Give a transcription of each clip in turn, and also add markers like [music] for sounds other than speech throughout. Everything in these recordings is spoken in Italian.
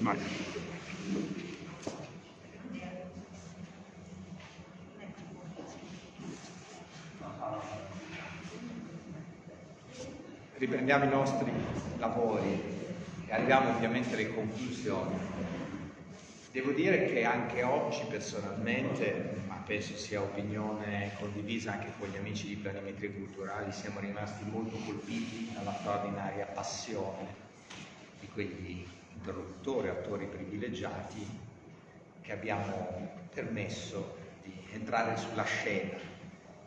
Vai. Riprendiamo i nostri lavori e arriviamo ovviamente alle conclusioni. Devo dire che anche oggi personalmente, ma penso sia opinione condivisa anche con gli amici di Planimetrie Culturali, siamo rimasti molto colpiti dalla straordinaria passione di quegli interlocutori, attori privilegiati che abbiamo permesso di entrare sulla scena,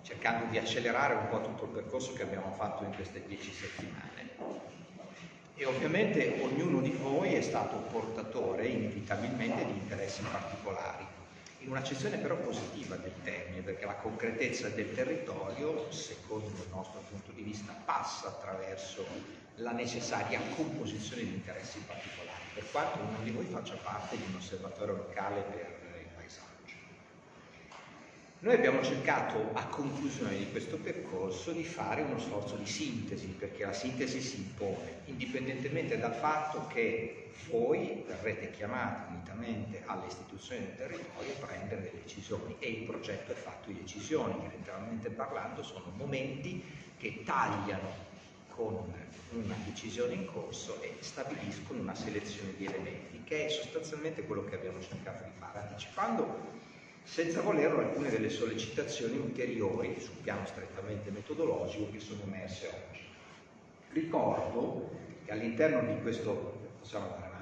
cercando di accelerare un po' tutto il percorso che abbiamo fatto in queste dieci settimane. E ovviamente ognuno di voi è stato portatore inevitabilmente di interessi particolari, in un'accezione però positiva del termine, perché la concretezza del territorio, secondo il nostro punto di vista, passa attraverso la necessaria composizione di interessi particolari, per quanto uno di voi faccia parte di un osservatorio locale per il paesaggio. Noi abbiamo cercato a conclusione di questo percorso di fare uno sforzo di sintesi, perché la sintesi si impone, indipendentemente dal fatto che voi verrete chiamati unitamente alle istituzioni del territorio a prendere delle decisioni e il progetto è fatto di decisioni, che letteralmente parlando sono momenti che tagliano con una decisione in corso e stabiliscono una selezione di elementi, che è sostanzialmente quello che abbiamo cercato di fare, anticipando senza volerlo alcune delle sollecitazioni ulteriori sul piano strettamente metodologico che sono emerse oggi. Ricordo che all'interno di questo,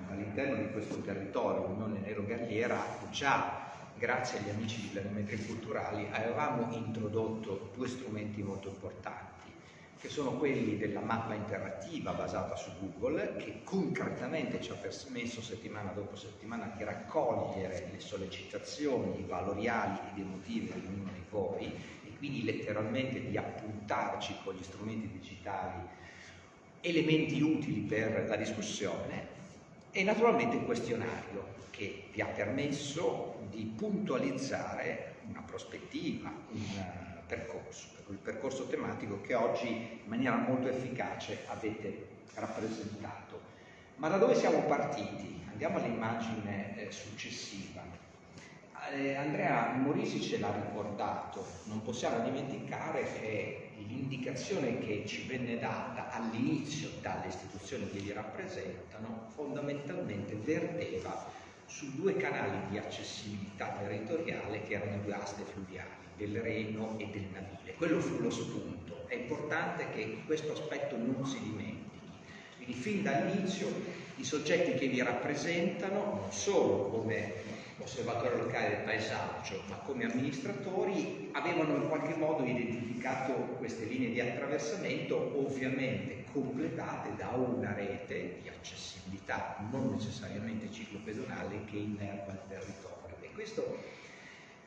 all'interno di questo territorio, Unione Nero Galliera, già grazie agli amici di Planimetrie Culturali avevamo introdotto due strumenti molto importanti che sono quelli della mappa interattiva basata su Google, che concretamente ci ha permesso settimana dopo settimana di raccogliere le sollecitazioni valoriali ed emotive di ognuno di voi e quindi letteralmente di appuntarci con gli strumenti digitali elementi utili per la discussione e naturalmente il questionario che vi ha permesso di puntualizzare una prospettiva, un percorso il percorso tematico che oggi in maniera molto efficace avete rappresentato. Ma da dove siamo partiti? Andiamo all'immagine eh, successiva. Eh, Andrea Morisi ce l'ha ricordato, non possiamo dimenticare che l'indicazione che ci venne data all'inizio dalle istituzioni che li rappresentano fondamentalmente verteva su due canali di accessibilità territoriale che erano due aste fluviali del Reno e del Navile. Quello fu lo spunto. È importante che questo aspetto non si dimentichi. Quindi fin dall'inizio i soggetti che vi rappresentano, non solo come osservatorio locale del paesaggio, ma come amministratori, avevano in qualche modo identificato queste linee di attraversamento, ovviamente completate da una rete di accessibilità non necessariamente ciclopedonale che innerva il territorio. E questo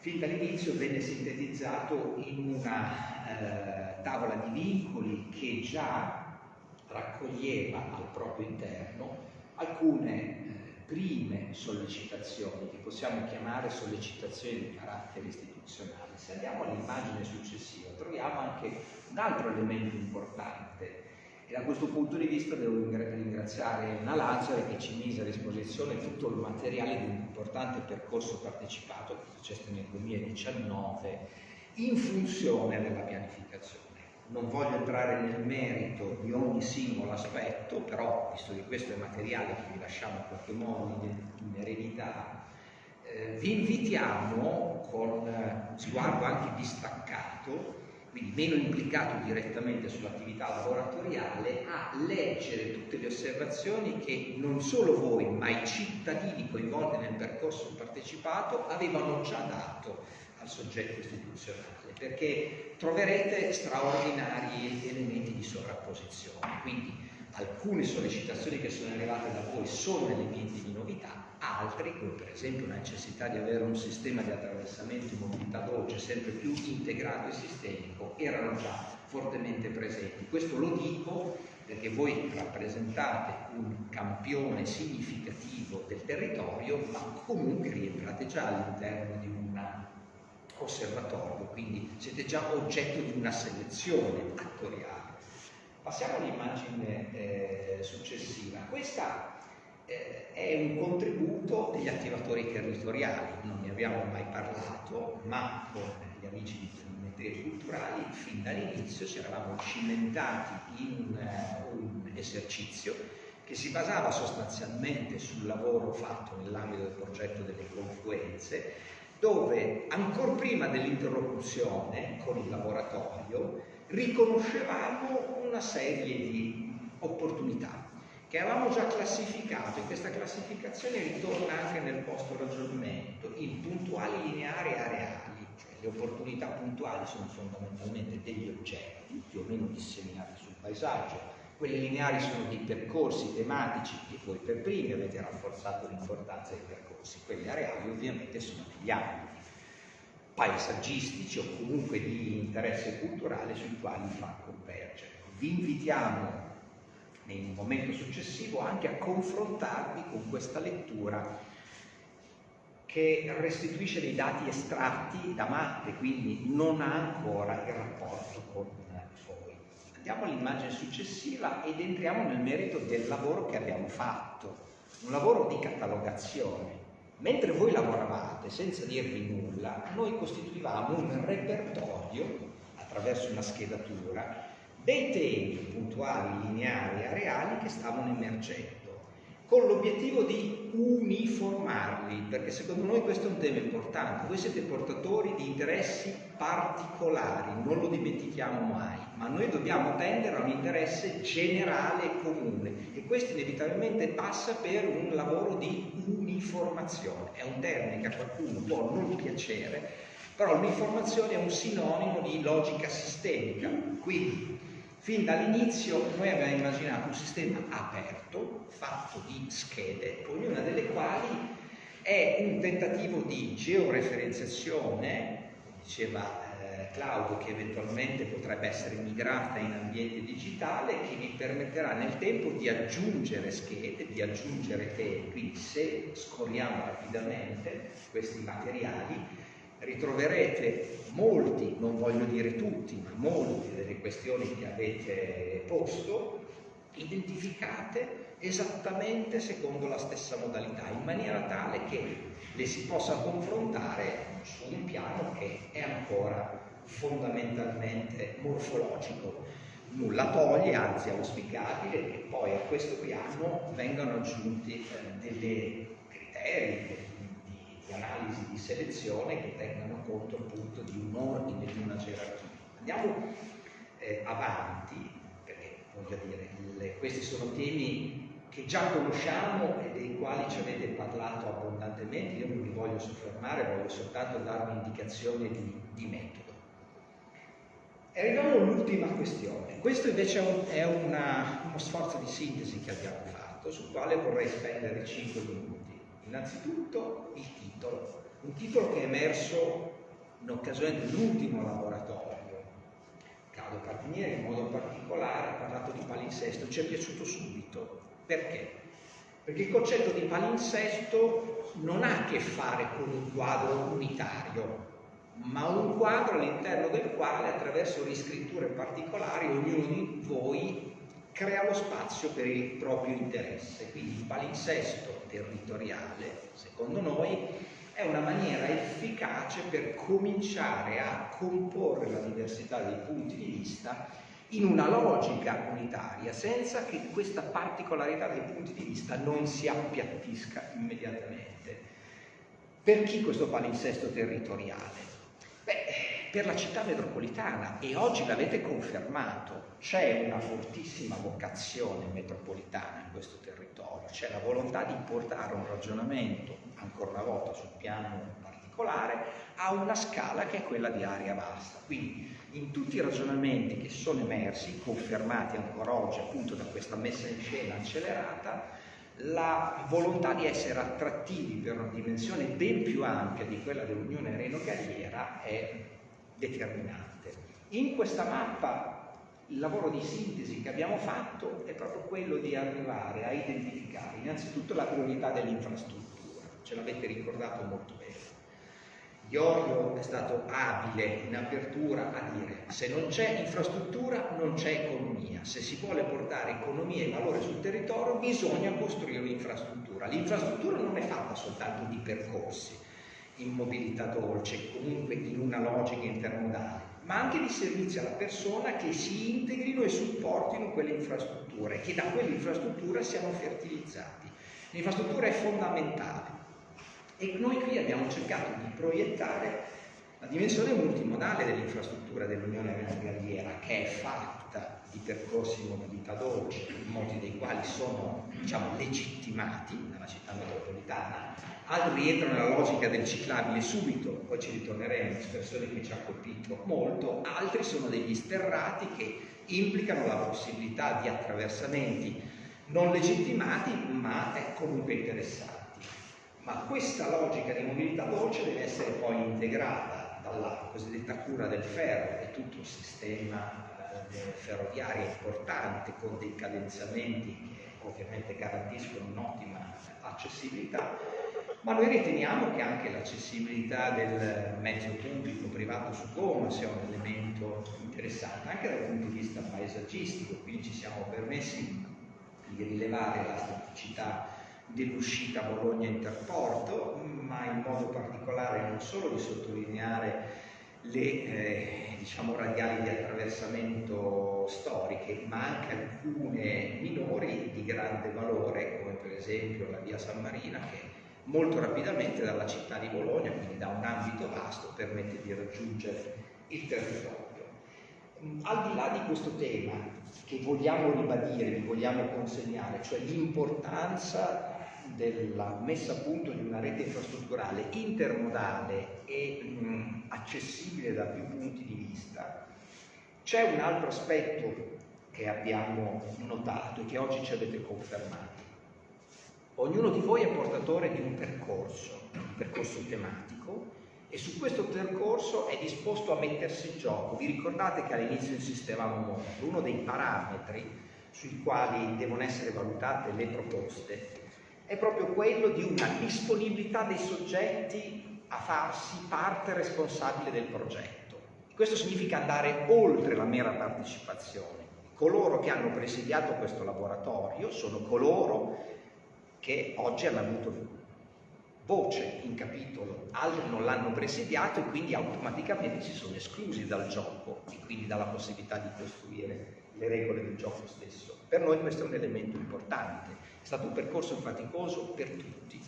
fin dall'inizio venne sintetizzato in una eh, tavola di vincoli che già raccoglieva al proprio interno alcune eh, prime sollecitazioni, che possiamo chiamare sollecitazioni di carattere istituzionale. Se andiamo all'immagine successiva troviamo anche un altro elemento importante e da questo punto di vista devo ringraziare Anna Lazzari che ci mise a disposizione tutto il materiale di un importante percorso partecipato che faceste nel 2019 in funzione della pianificazione. Non voglio entrare nel merito di ogni singolo aspetto, però, visto che questo è materiale che vi lasciamo in qualche modo in eredità, eh, vi invitiamo con sguardo anche distaccato quindi meno implicato direttamente sull'attività lavoratoriale, a leggere tutte le osservazioni che non solo voi, ma i cittadini coinvolti nel percorso partecipato avevano già dato al soggetto istituzionale, perché troverete straordinari elementi di sovrapposizione. Quindi alcune sollecitazioni che sono arrivate da voi sono elementi di novità, altri, come per esempio la necessità di avere un sistema di attraversamento in mobilità dolce sempre più integrato e sistemico, erano già fortemente presenti. Questo lo dico perché voi rappresentate un campione significativo del territorio, ma comunque rientrate già all'interno di un osservatorio, quindi siete già oggetto di una selezione attoriale. Passiamo all'immagine eh, successiva. Questa eh, è un contributo degli attivatori territoriali, non ne abbiamo mai parlato, ma con gli amici di Geometrie Culturali fin dall'inizio ci eravamo cimentati in uh, un esercizio che si basava sostanzialmente sul lavoro fatto nell'ambito del progetto delle confluenze, dove ancora prima dell'interlocuzione con il laboratorio riconoscevamo una serie di opportunità che avevamo già classificato e questa classificazione ritorna anche nel posto ragionamento in puntuali lineari e areali, cioè le opportunità puntuali sono fondamentalmente degli oggetti più o meno disseminati sul paesaggio, quelle lineari sono dei percorsi tematici che voi per primi avete rafforzato l'importanza dei percorsi, quelle areali ovviamente sono degli ambiti paesaggistici o comunque di interesse culturale sui quali fa convergere. Vi invitiamo in un momento successivo anche a confrontarvi con questa lettura che restituisce dei dati estratti da mappe, quindi non ha ancora il rapporto con voi. Andiamo all'immagine successiva ed entriamo nel merito del lavoro che abbiamo fatto, un lavoro di catalogazione. Mentre voi lavoravate senza dirvi nulla, noi costituivamo un repertorio attraverso una schedatura dei temi puntuali, lineari areali che stavano emergendo, con l'obiettivo di uniformarli, perché secondo noi questo è un tema importante. Voi siete portatori di interessi particolari, non lo dimentichiamo mai, ma noi dobbiamo tendere a un interesse generale e comune e questo inevitabilmente passa per un lavoro di uniformazione. È un termine che a qualcuno può non piacere, però l'uniformazione è un sinonimo di logica sistemica, quindi Fin dall'inizio noi abbiamo immaginato un sistema aperto, fatto di schede, ognuna delle quali è un tentativo di georeferenziazione, diceva eh, Claudio che eventualmente potrebbe essere migrata in ambiente digitale, che vi permetterà nel tempo di aggiungere schede, di aggiungere temi. Quindi se scorriamo rapidamente questi materiali, ritroverete molti, non voglio dire tutti, ma molte delle questioni che avete posto identificate esattamente secondo la stessa modalità, in maniera tale che le si possa confrontare su un piano che è ancora fondamentalmente morfologico. Nulla toglie, anzi è auspicabile che poi a questo piano vengano aggiunti eh, dei criteri, analisi di selezione che tengano conto appunto di un ordine, di una gerarchia. Andiamo eh, avanti, perché voglio dire, le, questi sono temi che già conosciamo e dei quali ci avete parlato abbondantemente, io non li voglio soffermare, voglio soltanto dare un'indicazione di, di metodo. Arriviamo all'ultima questione. Questo invece è, un, è una, uno sforzo di sintesi che abbiamo fatto, sul quale vorrei spendere 5 minuti. Innanzitutto il titolo, un titolo che è emerso in occasione dell'ultimo laboratorio. Claudio Carpinieri in modo particolare ha parlato di palinsesto, ci è piaciuto subito. Perché? Perché il concetto di palinsesto non ha a che fare con un quadro unitario, ma un quadro all'interno del quale attraverso riscritture particolari ognuno di voi crea lo spazio per il proprio interesse. Quindi il palinsesto territoriale, secondo noi, è una maniera efficace per cominciare a comporre la diversità dei punti di vista in una logica unitaria, senza che questa particolarità dei punti di vista non si appiattisca immediatamente. Per chi questo palinsesto territoriale? Per la città metropolitana e oggi l'avete confermato, c'è una fortissima vocazione metropolitana in questo territorio, c'è la volontà di portare un ragionamento, ancora una volta sul piano particolare, a una scala che è quella di area vasta. Quindi in tutti i ragionamenti che sono emersi, confermati ancora oggi appunto da questa messa in scena accelerata, la volontà di essere attrattivi per una dimensione ben più ampia di quella dell'Unione Reno-Galliera è determinante. In questa mappa il lavoro di sintesi che abbiamo fatto è proprio quello di arrivare a identificare innanzitutto la priorità dell'infrastruttura, ce l'avete ricordato molto bene. Iorio è stato abile in apertura a dire se non c'è infrastruttura non c'è economia, se si vuole portare economia e valore sul territorio bisogna costruire un'infrastruttura. L'infrastruttura non è fatta soltanto di percorsi in mobilità dolce, comunque in una logica intermodale, ma anche di servizi alla persona che si integrino e supportino quelle infrastrutture che da quelle infrastrutture siano fertilizzati. L'infrastruttura è fondamentale e noi qui abbiamo cercato di proiettare la dimensione multimodale dell'infrastruttura dell'Unione Galliera, che è fatta di percorsi in mobilità dolce, molti dei quali sono diciamo, legittimati dalla città metropolitana, altri rientrano nella logica del ciclabile subito, poi ci ritorneremo, espressione che ci ha colpito molto, altri sono degli sterrati che implicano la possibilità di attraversamenti non legittimati ma comunque interessanti. Ma questa logica di mobilità dolce deve essere poi integrata dalla cosiddetta cura del ferro, è tutto un sistema eh, ferroviario importante con dei cadenzamenti che ovviamente garantiscono un'ottima accessibilità, ma noi riteniamo che anche l'accessibilità del mezzo pubblico privato su gomma sia un elemento interessante anche dal punto di vista paesaggistico, quindi ci siamo permessi di rilevare la staticità dell'uscita Bologna-Interporto, ma in modo particolare non solo di sottolineare le eh, diciamo, radiali di attraversamento storiche, ma anche alcune minori di grande valore, come per esempio la via San Marina, che molto rapidamente dalla città di Bologna, quindi da un ambito vasto, permette di raggiungere il territorio. Al di là di questo tema che vogliamo ribadire, vi vogliamo consegnare, cioè l'importanza della messa a punto di una rete infrastrutturale intermodale e mh, accessibile da più punti di vista, c'è un altro aspetto che abbiamo notato e che oggi ci avete confermato. Ognuno di voi è portatore di un percorso, un percorso tematico, e su questo percorso è disposto a mettersi in gioco. Vi ricordate che all'inizio insistevamo molto, uno dei parametri sui quali devono essere valutate le proposte è proprio quello di una disponibilità dei soggetti a farsi parte responsabile del progetto. Questo significa andare oltre la mera partecipazione. Coloro che hanno presidiato questo laboratorio sono coloro che oggi hanno avuto voce in capitolo, altri non l'hanno presidiato e quindi automaticamente si sono esclusi dal gioco e quindi dalla possibilità di costruire le regole del gioco stesso. Per noi questo è un elemento importante, è stato un percorso faticoso per tutti,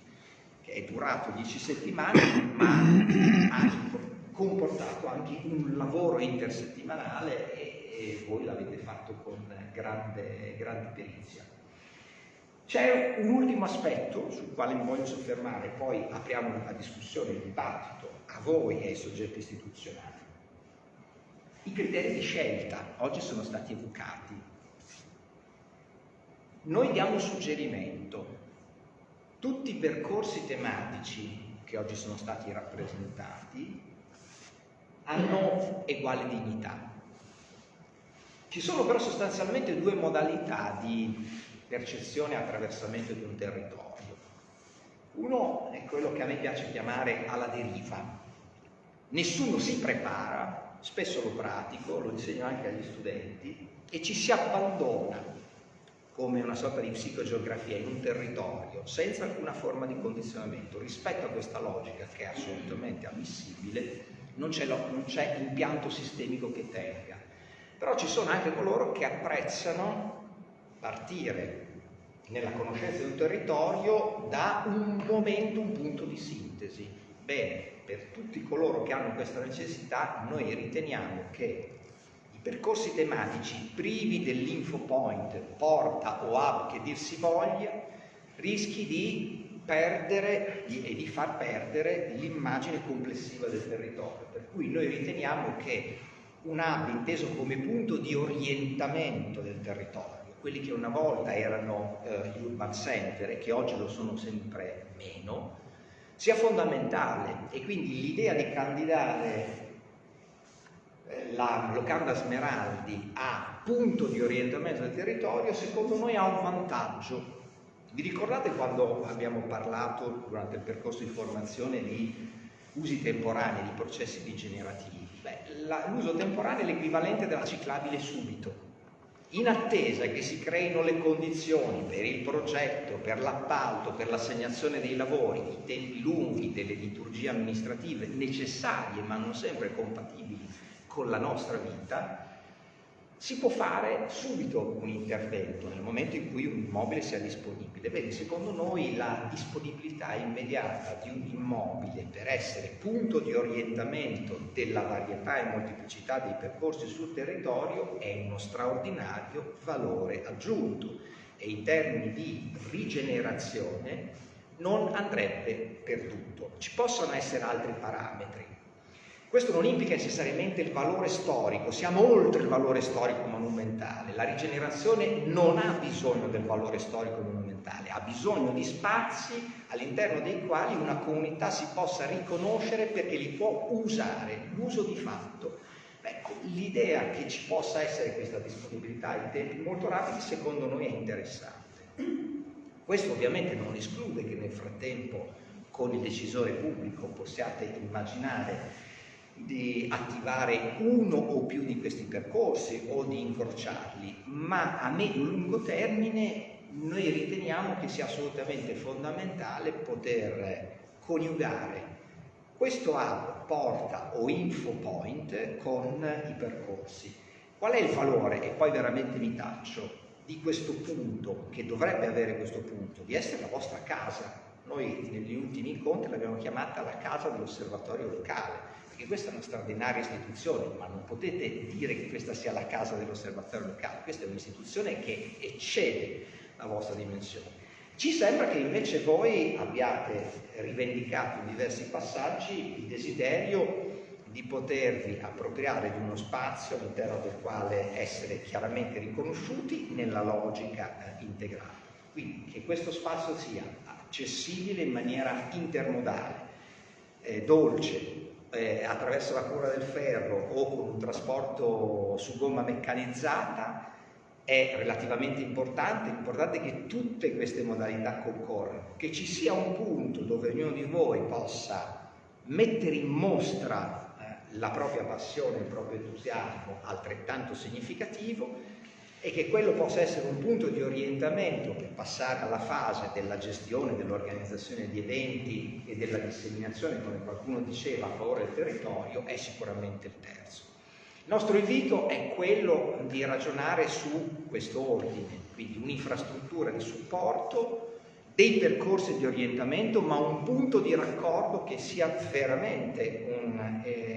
che è durato dieci settimane, ma ha comportato anche un lavoro intersettimanale e, e voi l'avete fatto con grande, grande perizia. C'è un ultimo aspetto sul quale mi voglio soffermare, poi apriamo la discussione, il dibattito a voi e ai soggetti istituzionali. I criteri di scelta oggi sono stati evocati. Noi diamo un suggerimento. Tutti i percorsi tematici che oggi sono stati rappresentati hanno uguale dignità. Ci sono però sostanzialmente due modalità di percezione e attraversamento di un territorio. Uno è quello che a me piace chiamare alla deriva. Nessuno si prepara, spesso lo pratico, lo insegno anche agli studenti, e ci si abbandona come una sorta di psicogeografia in un territorio senza alcuna forma di condizionamento. Rispetto a questa logica, che è assolutamente ammissibile, non c'è impianto sistemico che tenga. Però ci sono anche coloro che apprezzano partire nella conoscenza di un territorio da un momento, un punto di sintesi. Bene, per tutti coloro che hanno questa necessità, noi riteniamo che i percorsi tematici privi dell'info point, porta o hub che dir si voglia, rischi di perdere e di far perdere l'immagine complessiva del territorio. Per cui noi riteniamo che un hub inteso come punto di orientamento del territorio, quelli che una volta erano eh, gli urban center e che oggi lo sono sempre meno, sia fondamentale e quindi l'idea di candidare eh, la locanda Smeraldi a punto di orientamento del territorio secondo noi ha un vantaggio. Vi ricordate quando abbiamo parlato durante il percorso di formazione di usi temporanei di processi rigenerativi. L'uso temporaneo è l'equivalente della ciclabile subito. In attesa che si creino le condizioni per il progetto, per l'appalto, per l'assegnazione dei lavori, i tempi lunghi delle liturgie amministrative necessarie ma non sempre compatibili con la nostra vita, si può fare subito un intervento nel momento in cui un immobile sia disponibile. Bene, secondo noi la disponibilità immediata di un immobile per essere punto di orientamento della varietà e molteplicità dei percorsi sul territorio è uno straordinario valore aggiunto e in termini di rigenerazione non andrebbe perduto. Ci possono essere altri parametri, questo non implica necessariamente il valore storico, siamo oltre il valore storico monumentale. La rigenerazione non ha bisogno del valore storico monumentale, ha bisogno di spazi all'interno dei quali una comunità si possa riconoscere perché li può usare, l'uso di fatto. Ecco, l'idea che ci possa essere questa disponibilità in tempi molto rapidi secondo noi è interessante. Questo ovviamente non esclude che nel frattempo con il decisore pubblico possiate immaginare di attivare uno o più di questi percorsi o di incrociarli, ma a medio-lungo termine noi riteniamo che sia assolutamente fondamentale poter coniugare questo hub, porta o info point con i percorsi. Qual è il valore, e poi veramente mi taccio, di questo punto, che dovrebbe avere questo punto, di essere la vostra casa? Noi negli ultimi incontri l'abbiamo chiamata la casa dell'osservatorio locale, perché questa è una straordinaria istituzione, ma non potete dire che questa sia la casa dell'osservatorio locale, questa è un'istituzione che eccede la vostra dimensione. Ci sembra che invece voi abbiate rivendicato in diversi passaggi il desiderio di potervi appropriare di uno spazio all'interno del quale essere chiaramente riconosciuti nella logica eh, integrata. Quindi che questo spazio sia accessibile in maniera intermodale, eh, dolce, eh, attraverso la cura del ferro o con un trasporto su gomma meccanizzata è relativamente importante, l'importante è che tutte queste modalità concorrano, che ci sia un punto dove ognuno di voi possa mettere in mostra eh, la propria passione, il proprio entusiasmo altrettanto significativo e che quello possa essere un punto di orientamento per passare alla fase della gestione, dell'organizzazione di eventi e della disseminazione, come qualcuno diceva, a favore del territorio, è sicuramente il terzo. Il nostro invito è quello di ragionare su questo ordine, quindi un'infrastruttura di supporto, dei percorsi di orientamento, ma un punto di raccordo che sia veramente un eh,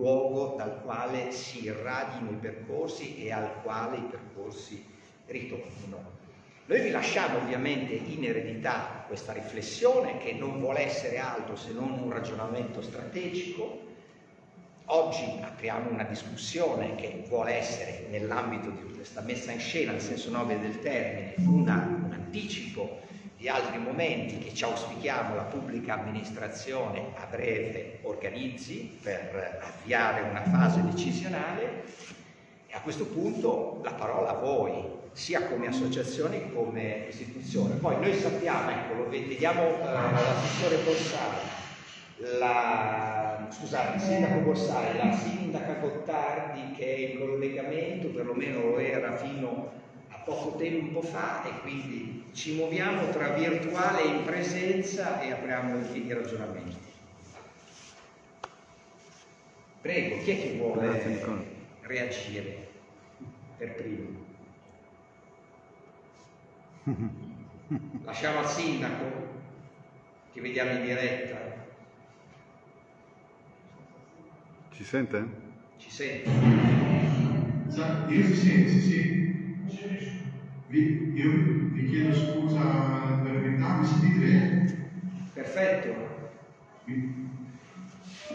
luogo dal quale si irradino i percorsi e al quale i percorsi ritornino. Noi vi lasciamo ovviamente in eredità questa riflessione che non vuole essere altro se non un ragionamento strategico. Oggi apriamo una discussione che vuole essere nell'ambito di questa messa in scena, nel senso nobile del termine, una, un anticipo di altri momenti che ci auspichiamo la pubblica amministrazione a breve organizzi per avviare una fase decisionale e a questo punto la parola a voi, sia come associazione che come istituzione. Poi noi sappiamo, ecco, lo vediamo eh, l'assessore Borsari, la, scusate, il sindaco Borsari, la sindaca Gottardi che è in collegamento, perlomeno lo era fino a poco tempo fa e quindi ci muoviamo tra virtuale e in presenza e apriamo i ragionamenti. Prego, chi è che vuole reagire per primo? Lasciamo al sindaco che vediamo in diretta. Ci sente? Ci sente? Io si sente, sì, sì. Vi, io vi chiedo scusa per verità, mi sentite Perfetto.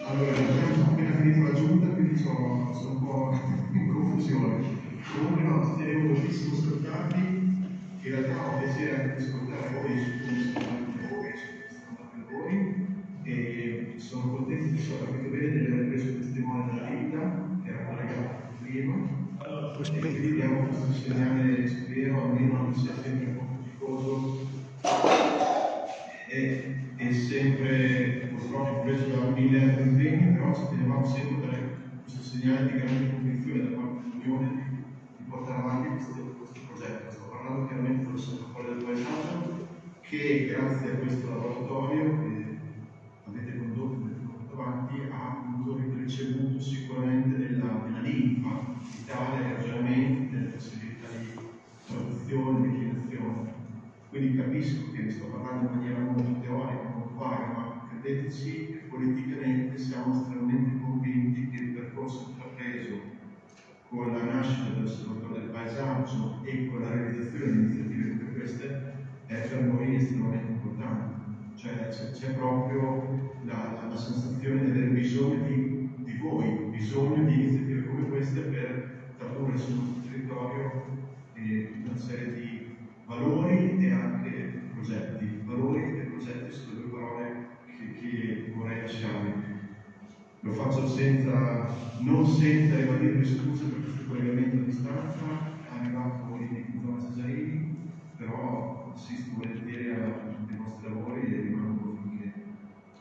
Allora, abbiamo appena finito la giunta, quindi sono, sono un po' [laughs] in confusione. Comunque no, tenevo moltissimo ascoltarvi, in realtà ho piacere anche di ascoltare voi su come stanno voi, su come stanno per voi, e sono contento di so capito bene di aver preso testimone della vita, che era collegata prima, e quindi abbiamo questo segnale, spero, almeno non sia sempre un faticoso, è, è sempre purtroppo preso da mille altri impegni, però ci tenevamo sempre questo segnale di grande convinzione da parte dell'Unione di, di portare avanti questo, questo progetto. Sto parlando chiaramente dell'osservatorio del paesaggio che grazie a questo laboratorio che avete condotto, avete portato avanti, ha appunto ricevuto sicuramente della, della linfa vitale, ragionamenti, delle possibilità di traduzione, declinazione. Quindi capisco che sto parlando in maniera molto teorica, molto vaga, ma credeteci che politicamente siamo estremamente convinti che il percorso intrapreso con la nascita dell'osservatorio del paesaggio e con la realizzazione di iniziative come queste è per noi estremamente importante. Cioè c'è, proprio la, la, la, sensazione di avere bisogno di, di voi, bisogno di iniziative come queste per tradurre sul territorio eh, una serie di valori e anche progetti. Valori e progetti sono due parole che, che vorrei lasciarvi. Lo faccio senza, non senza ribadirvi scuse per questo collegamento a distanza, è arrivato in zona Cesarini, però assisto volentieri ai vostri lavori e rimango finché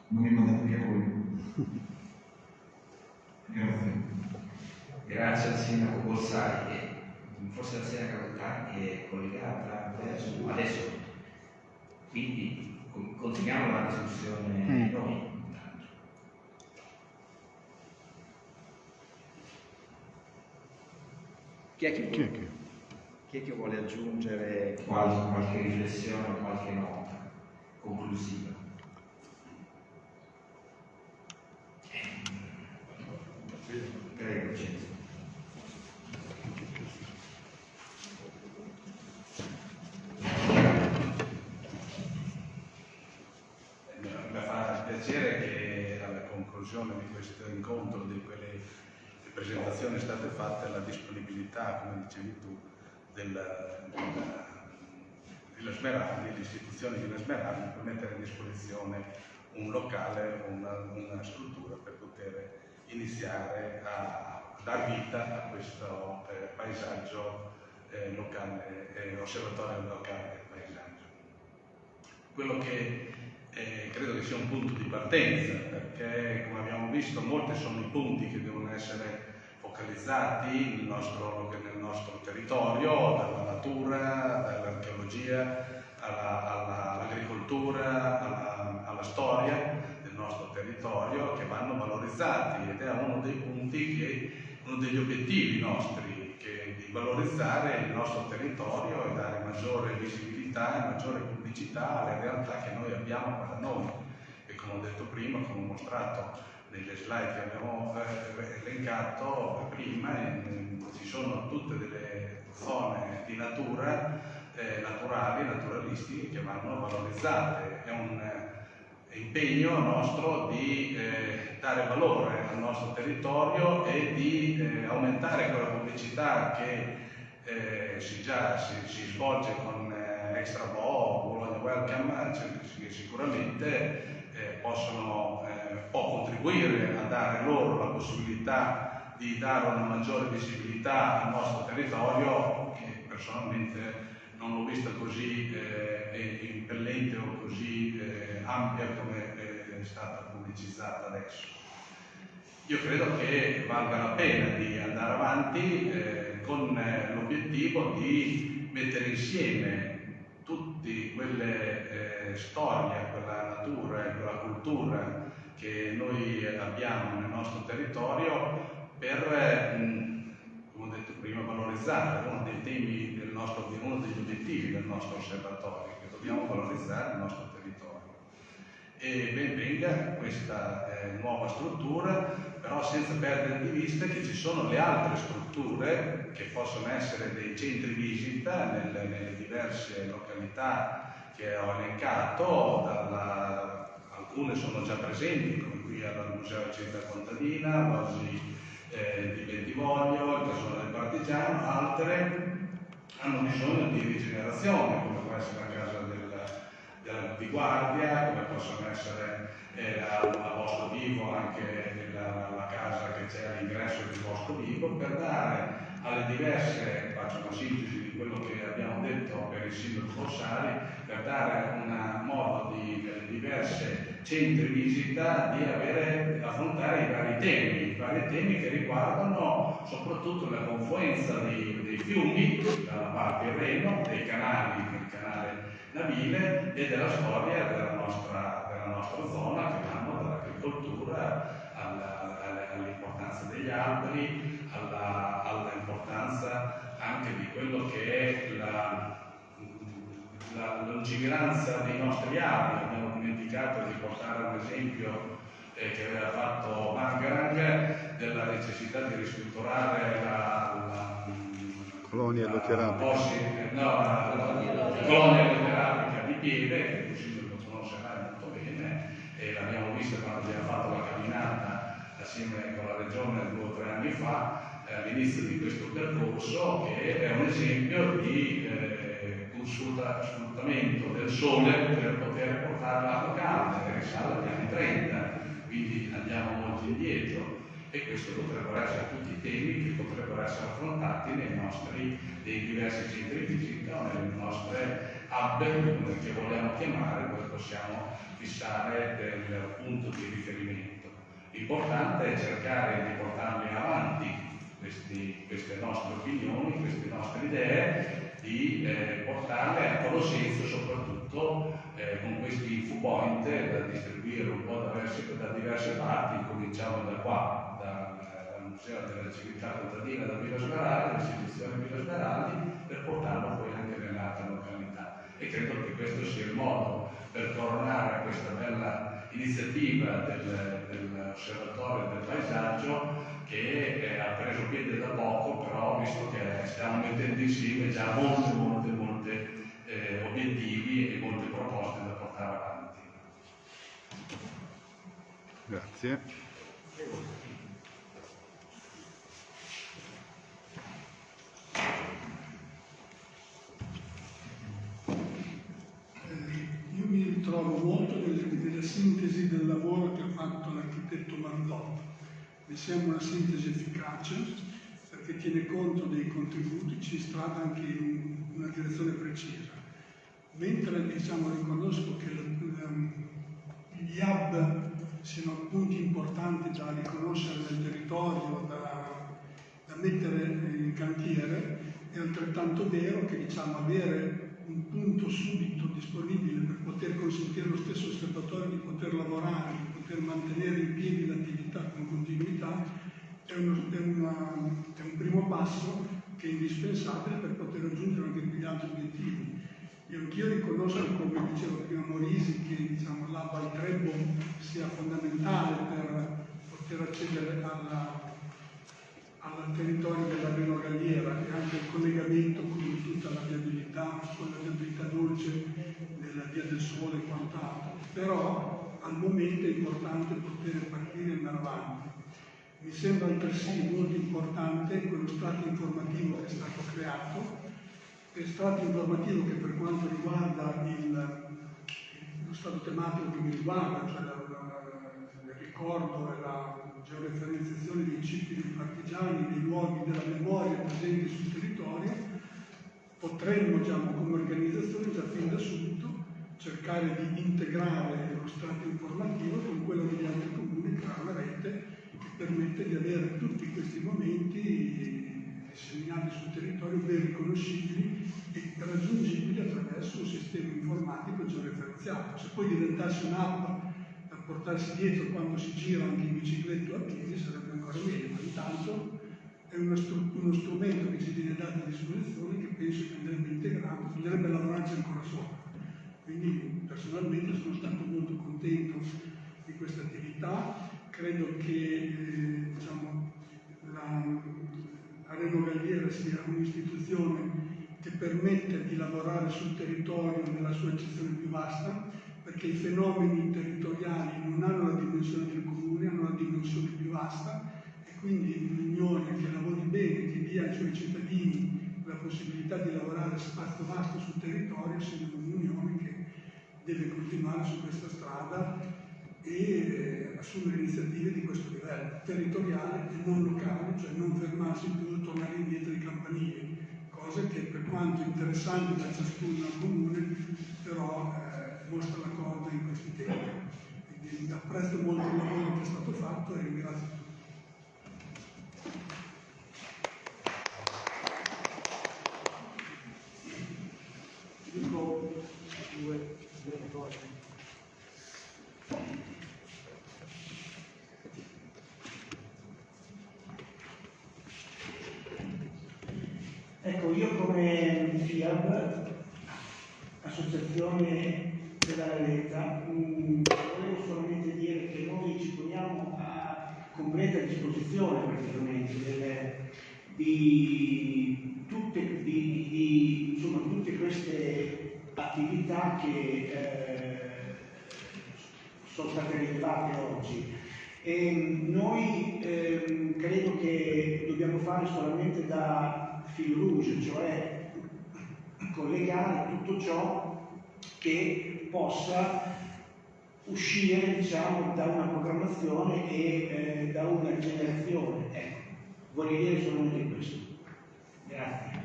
non mi mandate via voi. Grazie. Grazie al sindaco Borsari, forse la sindaca Rottani è collegata adesso, adesso. quindi continuiamo la discussione mm. noi. Chi è che, chi è che? Chi è che vuole aggiungere qualche, qualche riflessione, qualche nota conclusiva? Prego, Cenzo. Mi fa piacere che alla conclusione di questo incontro, di quelle presentazioni state fatte, la disponibilità, come dicevi tu, della, della, della Smeraldi, l'istituzione di Smeraldi per mettere a disposizione un locale, una, una struttura per poter iniziare a dar vita a questo eh, paesaggio eh, locale, eh, osservatorio locale del paesaggio. Quello che eh, credo che sia un punto di partenza, perché come abbiamo visto molti sono i punti che devono essere focalizzati nel nostro, nel nostro territorio, dalla natura, dall'archeologia all'agricoltura, alla, alla, alla, storia del nostro territorio che vanno valorizzati ed è uno dei punti che, uno degli obiettivi nostri, che, di valorizzare il nostro territorio e dare maggiore visibilità e maggiore pubblicità alle realtà che noi abbiamo qua da noi. E come ho detto prima, come ho mostrato nelle slide che abbiamo eh, elencato prima, ci sono tutte delle zone di natura, eh, naturali, naturalistiche che vanno valorizzate. È un eh, impegno nostro di eh, dare valore al nostro territorio e di eh, aumentare quella pubblicità che eh, si, già si, si, svolge con Extra Bo, Bologna Welcome, cioè, che sicuramente possono può contribuire a dare loro la possibilità di dare una maggiore visibilità al nostro territorio che personalmente non l'ho vista così eh, impellente o così eh, ampia come è stata pubblicizzata adesso. Io credo che valga la pena di andare avanti eh, con eh, l'obiettivo di mettere insieme tutte quelle eh, storie, quella natura e quella cultura che noi abbiamo nel nostro territorio per, come ho detto prima, valorizzare uno dei temi del nostro, uno degli obiettivi del nostro osservatorio, che dobbiamo valorizzare il nostro territorio. E ben venga questa eh, nuova struttura, però senza perdere di vista che ci sono le altre strutture che possono essere dei centri visita nelle, nelle diverse località che ho elencato, dalla alcune sono già presenti, come qui al Museo Città Contadina, oggi eh, di Bentivoglio, il Casone del Partigiano, altre hanno bisogno di rigenerazione, come può essere la casa della, della, di guardia, come possono essere eh, a, a Bosco Vivo anche la, la casa che c'è all'ingresso del Bosco Vivo, per dare alle diverse, faccio una sintesi di quello che abbiamo detto per il sindaco Bossari, per dare un modo di diverse centri visita di avere, affrontare i vari temi, i vari temi che riguardano soprattutto la confluenza dei, dei fiumi dalla parte Reno, dei canali, del canale navile e della storia della nostra, della nostra zona che vanno dall'agricoltura all'importanza degli alberi, all'importanza anche di quello che è la la lungimiranza dei nostri avi, abbiamo dimenticato di portare un esempio eh, che aveva fatto Margarang della necessità di ristrutturare la, la colonia lutterapica. No, la, la, colonia lutterapica di Pieve, che il Consiglio lo conoscerà molto bene, e l'abbiamo vista quando abbiamo fatto la camminata assieme con la Regione due o tre anni fa, eh, all'inizio di questo percorso, che è un esempio di eh, sfruttamento del sole per poter portare l'acqua calda, che risale agli anni 30, quindi andiamo molto indietro e questo potrebbero essere tutti i temi che potrebbero essere affrontati nei nostri nei diversi centri visita o nelle nostre hub che vogliamo chiamare, dove possiamo fissare del punto di riferimento. L'importante è cercare di portarli avanti questi, queste nostre opinioni, queste nostre idee, di eh, portarle a conoscenza soprattutto eh, con questi info point da distribuire un po' da diverse, da diverse parti, cominciamo da qua, dal, dal Museo della Civiltà Contadina da Villa Smeraldi, dall'istituzione Villa Smeraldi, per portarlo poi anche nelle altre località. E credo che questo sia il modo per coronare questa bella iniziativa del, dell'osservatorio del paesaggio che eh, ha preso piede da poco, però visto che stiamo mettendo insieme già molte, molte, molte eh, obiettivi e molte proposte da portare avanti. Grazie. Io mi ritrovo molto nella sintesi del lavoro che ha fatto l'architetto Marlotta mi sembra una sintesi efficace perché tiene conto dei contributi, ci strada anche in una direzione precisa. Mentre diciamo, riconosco che gli hub siano punti importanti da riconoscere nel territorio, da, da mettere in cantiere, è altrettanto vero che diciamo, avere un punto subito disponibile per poter consentire allo stesso osservatorio di poter lavorare, poter mantenere in piedi l'attività con continuità, è, uno, è, una, è, un primo passo che è indispensabile per poter raggiungere anche quegli altri obiettivi. Io anch'io riconosco, come diceva prima Morisi, che diciamo, l'ABA al Trebbo sia fondamentale per poter accedere alla, al territorio della Reno Galliera e anche il collegamento con tutta la viabilità, con la viabilità dolce della Via del Sole e quant'altro. Però al momento è importante poter partire e andare avanti. Mi sembra altresì molto importante quello strato informativo che è stato creato, è strato informativo che per quanto riguarda il, lo stato tematico che mi riguarda, cioè la, la, il ricordo e la georeferenziazione dei cicli dei partigiani, dei luoghi della memoria presenti sul territorio, potremmo diciamo, come organizzazione già fin da subito cercare di integrare lo strato informativo con quello degli altri comuni, creare una rete che permette di avere tutti questi momenti disseminati sul territorio ben riconoscibili e raggiungibili attraverso un sistema informatico georeferenziato. Se poi diventasse un'app portarsi dietro quando si gira anche in bicicletta o a piedi sarebbe ancora meglio, ma intanto è uno, str- uno strumento che ci viene dato a disposizione che penso che andrebbe integrato, bisognerebbe lavorarci ancora sopra. Quindi personalmente sono stato molto contento di questa attività, credo che eh, diciamo, la, Areno Galliera sia un'istituzione che permette di lavorare sul territorio nella sua accezione più vasta, perché i fenomeni territoriali non hanno la dimensione del comune, hanno la dimensione più vasta e quindi un'unione che lavori bene, che dia ai suoi cittadini la possibilità di lavorare spazio vasto sul territorio, sia un'unione che deve continuare su questa strada e eh, assumere iniziative di questo livello, territoriale e non locale, cioè non fermarsi più e tornare indietro ai campanili, cose che per quanto interessanti da ciascuno comune, però eh, mostra la corda in questi tempi. Quindi apprezzo molto il lavoro che è stato fatto e ringrazio tutti. Dico due. Ecco, io come FIAB, Associazione della Ralletta, mh, volevo solamente dire che noi ci poniamo a completa disposizione praticamente delle, di, tutte, di, di, insomma, tutte queste attività che eh, sono state rilevate oggi. E noi ehm, credo che dobbiamo fare solamente da fil rouge, cioè collegare tutto ciò che possa uscire diciamo, da una programmazione e eh, da una generazione. Ecco, voglio dire solamente questo. Grazie.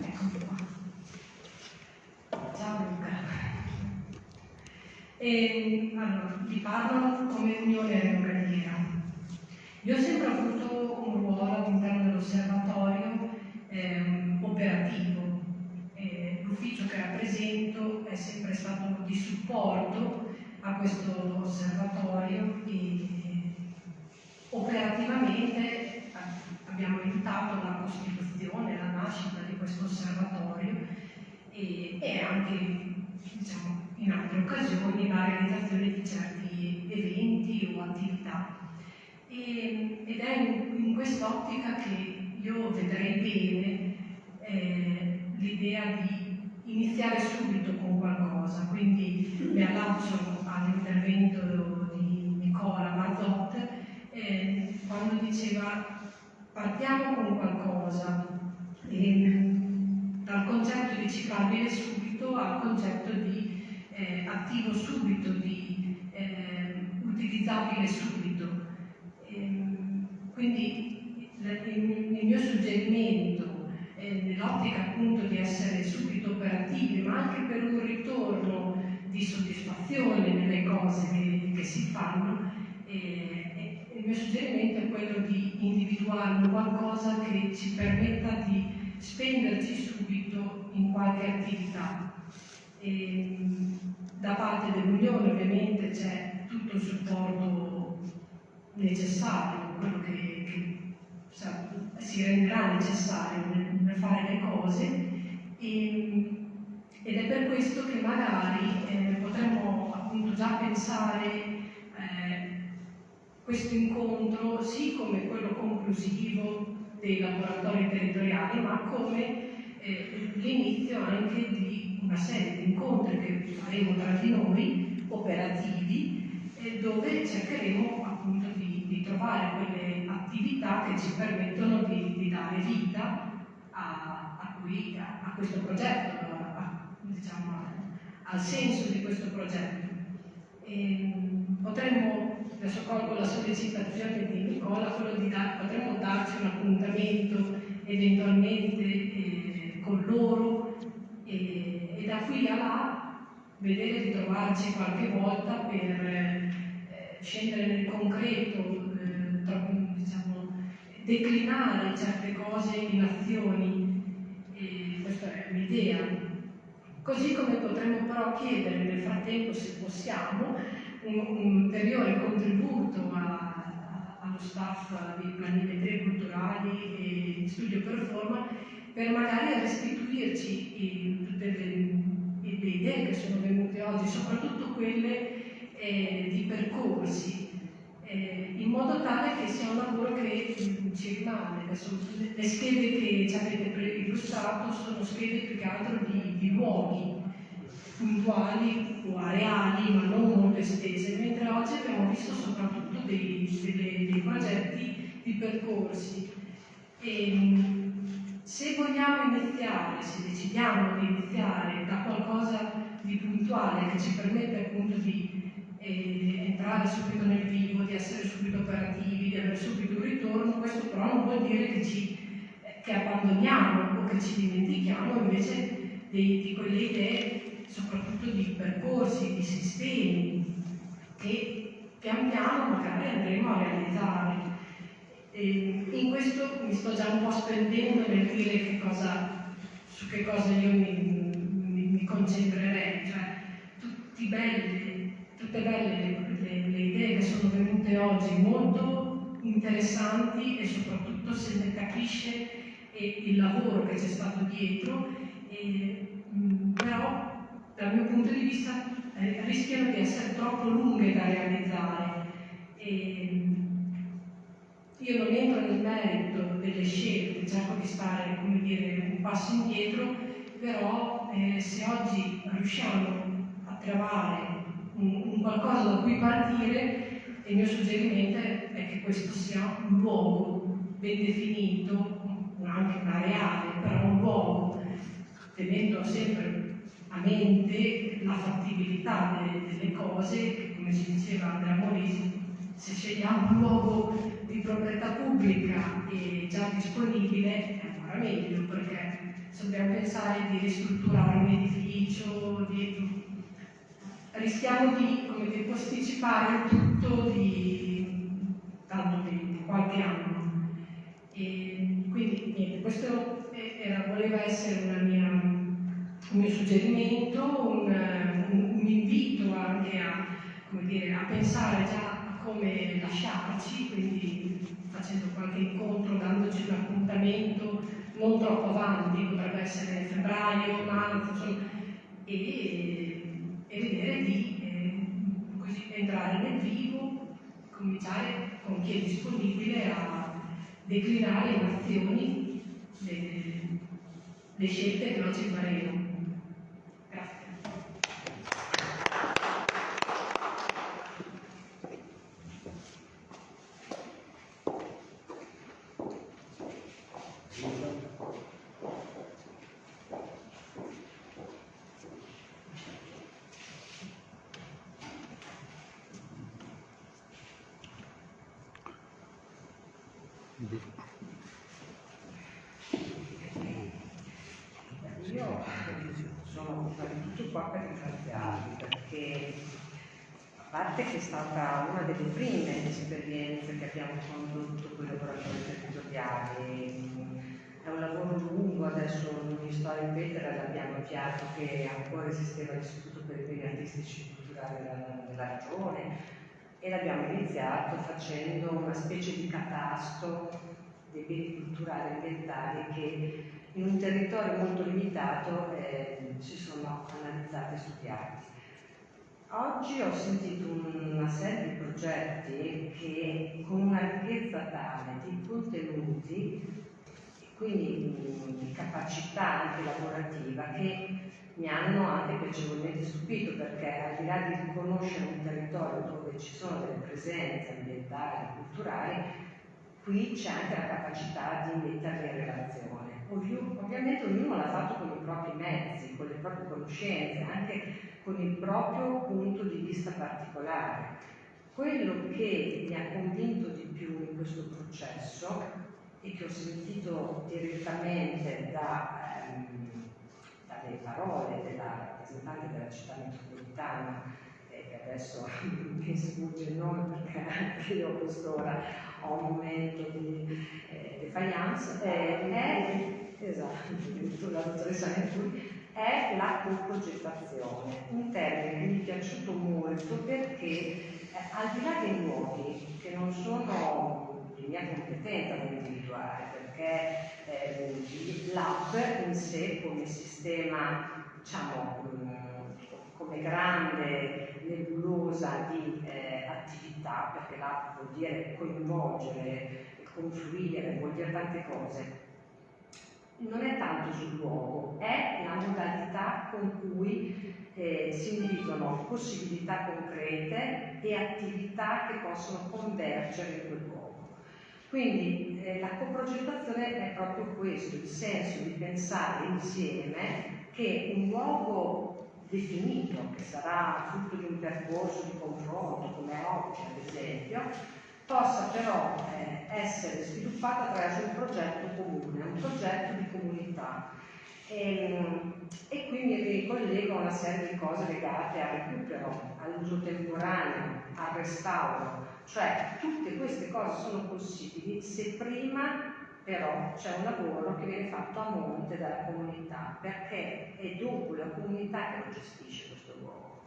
Eccomi qua. Ciao Luca. E, allora, vi parlo come Unione Localiera. Io ho sempre avuto un ruolo all'interno dell'osservatorio ehm, operativo. Eh, l'ufficio che rappresento è sempre stato di supporto a questo osservatorio e operativamente eh, abbiamo aiutato la costituzione, la nascita di questo osservatorio e, e anche diciamo, in altre occasioni la realizzazione di certi eventi o attività. E, ed è in, quest'ottica che io vedrei bene eh, l'idea di iniziare subito con qualcosa, quindi mi allaccio all'intervento di Nicola Mazzotte eh, quando diceva partiamo con qualcosa, e, dal concetto di ciclabile subito al concetto di eh, attivo subito, di eh, utilizzabile subito. Ehm, quindi il, il mio suggerimento eh, nell'ottica appunto di essere subito operativi, ma anche per un ritorno di soddisfazione nelle cose che, che si fanno, eh, il mio suggerimento è quello di individuare qualcosa che ci permetta di spenderci subito in qualche attività. E, da parte dell'Unione ovviamente c'è tutto il supporto necessario, quello che, che sa, si renderà necessario nel, nel, fare le cose. E, ed è per questo che magari eh, potremmo appunto già pensare eh, questo incontro sì come quello conclusivo dei laboratori territoriali, ma come eh, l'inizio anche di una serie di incontri che faremo tra di noi, operativi, eh, dove cercheremo appunto di, di, trovare quelle attività che ci permettono di, di dare vita a, a, qui, a, a questo progetto, diciamo, al senso di questo progetto. E, potremmo adesso colgo la sollecitazione di Nicola, quello di dar, potremmo darci un appuntamento eventualmente eh, con loro e, e, da qui a là vedere di trovarci qualche volta per eh, scendere nel concreto, eh, declinare certe cose in azioni, e questa è un'idea. Così come potremmo però chiedere nel frattempo, se possiamo, un, un ulteriore contributo a, a, allo staff di planimetrie culturali e di studio performa per magari restituirci tutte le, le, idee che sono venute oggi, soprattutto quelle eh, di percorsi, eh, in modo tale che sia un lavoro che ci rimane. Adesso, le schede che ci avete illustrato sono schede più che altro di, di luoghi puntuali o areali, ma non molto estese, mentre oggi abbiamo visto soprattutto dei, dei, dei progetti di percorsi. E, se vogliamo iniziare, se decidiamo di iniziare da qualcosa di puntuale che ci permette appunto di eh, entrare subito nel vivo, di essere subito operativi, di avere subito un ritorno, questo però non vuol dire che, ci, che abbandoniamo o che ci dimentichiamo invece di, di quelle idee, soprattutto di percorsi, di sistemi che pian piano magari andremo a realizzare. E in questo mi sto già un po' spendendo nel dire che cosa, su che cosa io mi, mi, mi concentrerei, cioè belli, tutte belle le, le, le, idee che sono venute oggi, molto interessanti e soprattutto se ne capisce il lavoro che c'è stato dietro, e, mh, però dal mio punto di vista eh, rischiano di essere troppo lunghe da realizzare. E, io non entro nel merito delle scelte, cerco di stare dire, un passo indietro, però eh, se oggi riusciamo a trovare un, qualcosa da cui partire, il mio suggerimento è che questo sia un luogo ben definito, anche un areale, però un luogo, tenendo sempre a mente la fattibilità delle, delle cose, che come ci diceva Andrea Morisi, se scegliamo un luogo di proprietà pubblica e già disponibile è ancora meglio perché se dobbiamo pensare di ristrutturare un edificio, di... rischiamo di, di posticipare tutto di tanto tempo, qualche anno. E quindi niente, questo era, voleva essere mia, un mio suggerimento, un, un, un invito anche a, dire, a pensare già come lasciarci, quindi facendo qualche incontro, dandoci un appuntamento non troppo avanti, potrebbe essere febbraio, marzo, e, e vedere di eh, entrare nel vivo, cominciare con chi è disponibile a declinare in azioni le, le scelte che oggi faremo. Io sono prima di tutto qua per ringraziarvi perché a parte che è stata una delle prime esperienze che abbiamo condotto con i lavoratori territoriali, è un lavoro lungo, adesso non mi sto a ripetere, l'abbiamo avviato che ancora esisteva l'Istituto per i beni artistici e culturali della, della regione e l'abbiamo iniziato facendo una specie di catasto dei beni culturali e ambientali che in un territorio molto limitato eh, si sono analizzati e studiati. Oggi ho sentito una serie di progetti che con una ricchezza tale di contenuti quindi di capacità anche lavorativa che mi hanno anche piacevolmente stupito perché al di là di riconoscere un territorio dove ci sono delle presenze ambientali e culturali, qui c'è anche la capacità di metterle in relazione. ovviamente ognuno l'ha fatto con i propri mezzi, con le proprie conoscenze, anche con il proprio punto di vista particolare. Quello che mi ha convinto di più in questo processo e che ho sentito direttamente da, ehm, dalle parole della rappresentante della città metropolitana, e che adesso [laughs] mi sfugge il nome perché anche io a quest'ora ho un momento di eh, defiance, eh, è, esatto, [laughs] la dottoressa Nefuri, è la co-progettazione, un termine che mi è piaciuto molto perché eh, al di là dei luoghi che non sono di mia competenza da individuare, perché eh, l'app in sé come sistema, diciamo, come grande nebulosa di eh, attività, perché l'app vuol dire coinvolgere, confluire, vuol dire tante cose, non è tanto sul luogo, è la modalità con cui eh, si individuano possibilità concrete e attività che possono convergere in quel. Quindi eh, la coprogettazione è proprio questo, il senso di pensare insieme che un luogo definito, che sarà frutto di un percorso di confronto, come oggi ad esempio, possa però eh, essere sviluppato attraverso un progetto comune, un progetto di comunità. E, e qui mi ricollego a una serie di cose legate al recupero, all'uso temporaneo, al restauro, cioè tutte queste cose sono possibili se prima però c'è un lavoro che viene fatto a monte dalla comunità, perché è dopo la comunità che lo gestisce questo luogo.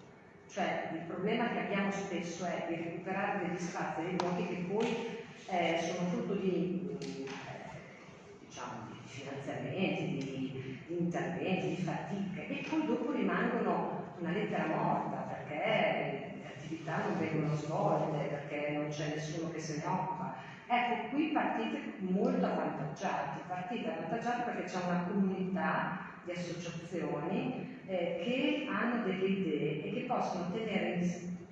Cioè il problema che abbiamo spesso è di recuperare degli spazi, dei luoghi che poi eh, sono frutto di, eh, diciamo, di finanziamenti, di, di interventi, di fatiche, e poi dopo rimangono una lettera morta, perché attività non vengono svolte, perché non c'è nessuno che se ne occupa Ecco, qui partite molto avvantaggiati, partite avvantaggiati perché c'è una comunità di associazioni eh, che hanno delle idee e che possono tenere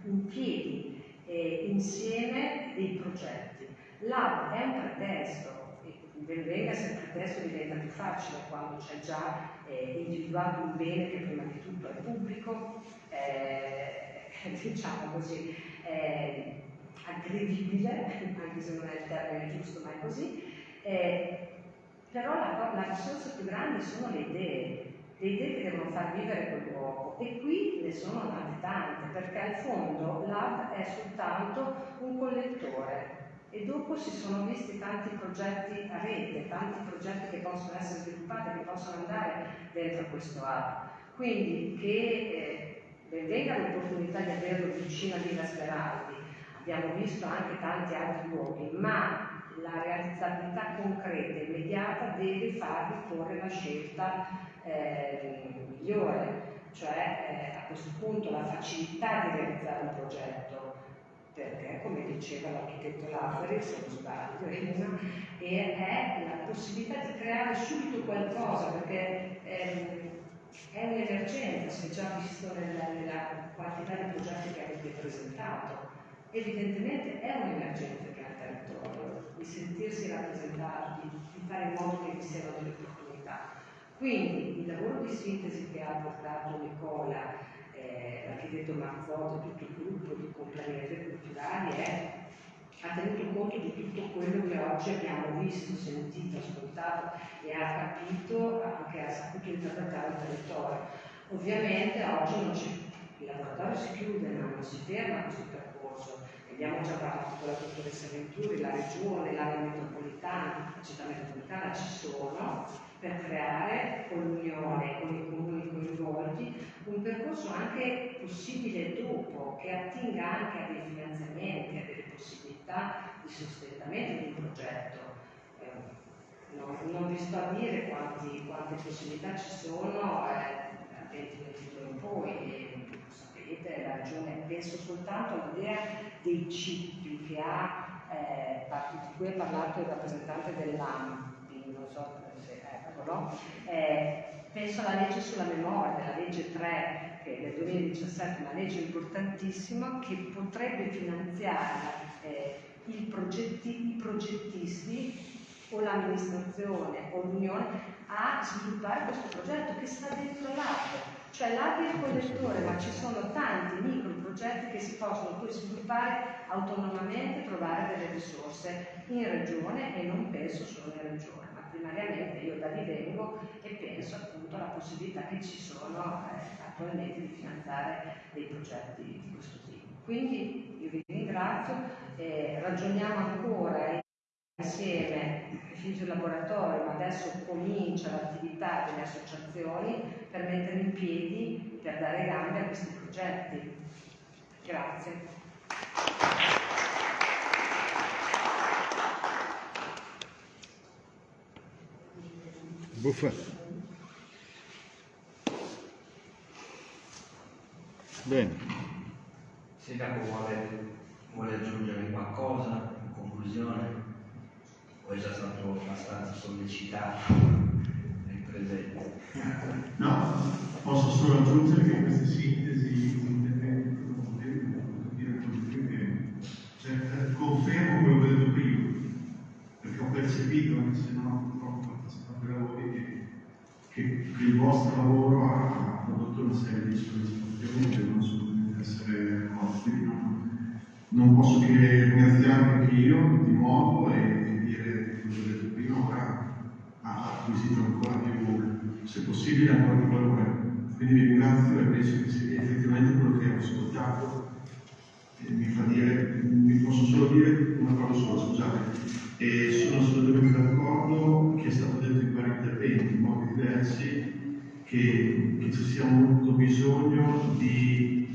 in, piedi eh, insieme dei progetti. L'AB è un pretesto, ben venga se il pretesto diventa più facile quando c'è già eh, individuato un bene che prima di tutto è pubblico, eh, [laughs] diciamo così, eh, aggredibile, anche se non è il termine giusto, ma è così, eh, però la, la, risorsa più grande sono le idee, le idee che devono far vivere quel luogo. E qui ne sono nate tante, perché al fondo l'AB è soltanto un collettore. E dopo si sono visti tanti progetti a rete, tanti progetti che possono essere sviluppati, che possono andare dentro questo hub. Quindi che eh, venga l'opportunità di averlo vicino a Villa Speraldi, abbiamo visto anche tanti altri luoghi, ma la realizzabilità concreta e immediata deve farvi porre la scelta eh, migliore, cioè eh, a questo punto la facilità di realizzare un progetto, perché come diceva l'architetto Lafferi, se non sbaglio, [laughs] è la possibilità di creare subito qualcosa, perché ehm, è un'emergenza, si è già visto nella, nella quantità di progetti che avete presentato evidentemente è un'emergenza che ha il territorio, di sentirsi rappresentati, di fare in modo che vi siano delle opportunità. Quindi il lavoro di sintesi che ha portato Nicola, eh, l'architetto Marzotto e tutto il gruppo di complementari culturali è, ha tenuto conto di tutto quello che oggi abbiamo visto, sentito, ascoltato e ha capito, anche ha saputo interpretare il territorio. Ovviamente oggi non c'è, il laboratorio si chiude ma non si ferma questo percorso, abbiamo già parlato con la dottoressa Venturi, la regione, l'area metropolitana, la città metropolitana ci sono per creare con l'Unione, con i comuni coinvolti, un percorso anche possibile dopo, che attinga anche a dei finanziamenti, a delle possibilità di sostentamento di un progetto. Eh, non, non, vi sto a dire quanti, quante possibilità ci sono eh, da 2022 in poi, e, sapete, la regione penso soltanto all'idea dei cicli che ha, eh, di cui ha parlato il rappresentante dell'AMPI, non so se eccolo, eh, penso alla legge sulla memoria, la legge 3 è del 2017, una legge importantissima che potrebbe finanziare eh, progetti, i progettisti o l'amministrazione o l'Unione a sviluppare questo progetto che sta dentro l'arte cioè l'API è il collettore, ma ci sono tanti micro progetti che si possono poi sviluppare autonomamente, trovare delle risorse in regione e non penso solo in regione, ma primariamente io da lì vengo e penso appunto alla possibilità che ci sono eh, attualmente di finanziare dei progetti di questo tipo. Quindi io vi ringrazio, eh, ragioniamo ancora insieme il laboratorio, ma adesso comincia l'attività delle associazioni per mettere in piedi, per dare gambe a questi progetti. Grazie. Buffa. Bene. Sindaco vuole, vuole aggiungere qualcosa in conclusione? o è già stato abbastanza sollecitato nel presente? No, posso solo aggiungere che queste sintesi cioè, confermo quello che ho detto prima, perché ho percepito, anche se non ho purtroppo partecipato ai lavori, che, che, il vostro lavoro ha prodotto una serie di soddisfazioni che devono assolutamente essere costi. Non, non posso che ringraziarvi anche io di nuovo e, e dire, come ho detto prima, ora ha acquisito ancora più, se possibile, ancora più valore. Quindi vi ringrazio e penso che sia effettivamente quello che ho ascoltato mi fa dire, vi posso solo dire una cosa sola, scusate. E sono assolutamente d'accordo che è stato detto in vari interventi, in modi diversi, che, che ci sia molto bisogno di,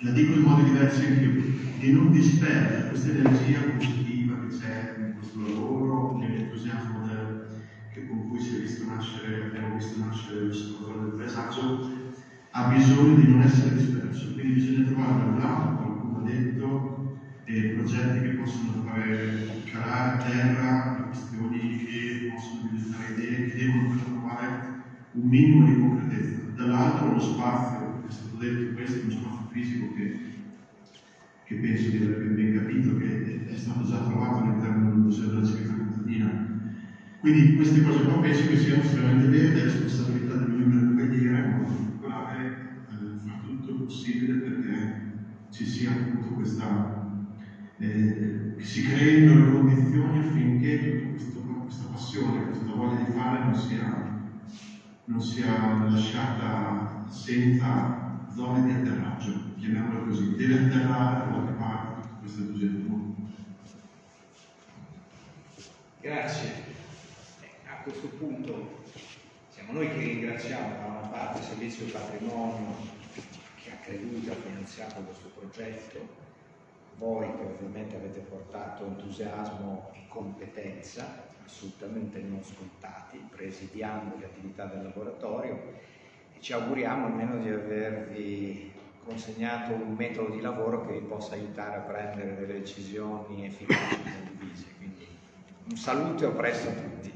la dico in modi diversi anche io, di non disperdere questa energia positiva che c'è in questo lavoro, l'entusiasmo del, che, con cui si è visto nascere, abbiamo visto nascere l'osservatorio del paesaggio, ha bisogno di non essere disperso, quindi bisogna trovare un lato, qualcuno ha detto, dei progetti che possono fare calare a terra le questioni che possono diventare idee, che devono trovare un minimo di concretezza. Dall'altro uno spazio, è stato detto questo, uno spazio fisico che, che penso di aver ben capito, che è stato già trovato all'interno del Museo della Civiltà contadina. Quindi queste cose qua penso che siano estremamente vere, è responsabilità del membro della preghiera, in particolare, eh, fare tutto il possibile perché ci sia appunto questa, eh, si creino le condizioni affinché questo, questa passione, questa voglia di fare non sia non sia lasciata senza zone di atterraggio, chiamiamolo così, deve atterrare da qualche parte tutto questo entusiasmo. Grazie. A questo punto siamo noi che ringraziamo da una parte il Servizio Patrimonio che ha creduto e ha finanziato questo progetto, voi che ovviamente avete portato entusiasmo e competenza assolutamente non scontati, presidiando le attività del laboratorio e ci auguriamo almeno di avervi consegnato un metodo di lavoro che vi possa aiutare a prendere delle decisioni efficaci e condivise. Quindi un saluto e a presto a tutti.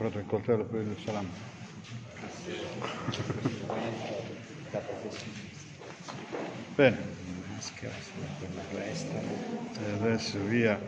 Provato il coltello per il salame. Bene. E adesso via